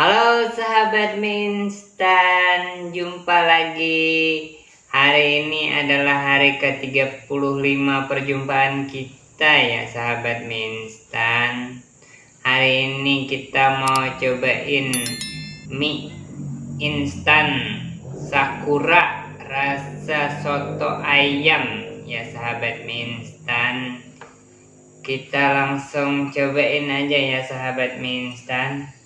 Halo sahabat Minstan, jumpa lagi. Hari ini adalah hari ke-35 perjumpaan kita ya sahabat Minstan. Hari ini kita mau cobain mie instan sakura rasa soto ayam ya sahabat Minstan. Kita langsung cobain aja ya sahabat Minstan.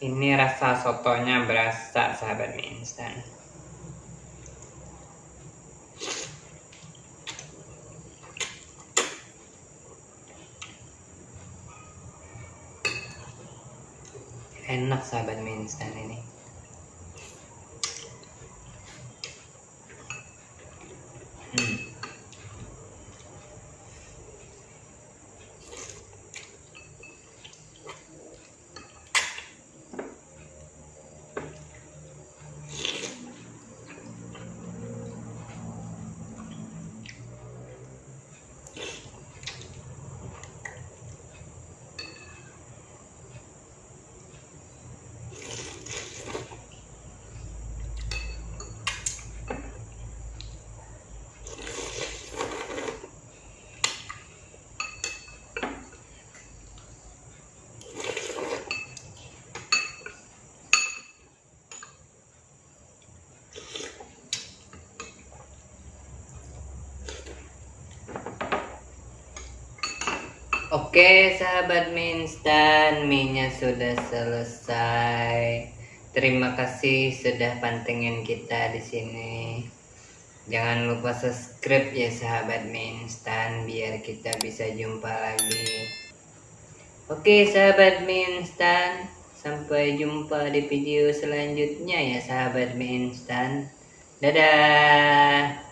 Ini rasa sotonya berasa sahabat mie instan. Enak sahabat mie instan ini. Hmm. Oke sahabat mie instan, mie sudah selesai. Terima kasih sudah pantengin kita di sini. Jangan lupa subscribe ya sahabat mie instan biar kita bisa jumpa lagi. Oke sahabat mie instan, sampai jumpa di video selanjutnya ya sahabat mie instan. Dadah.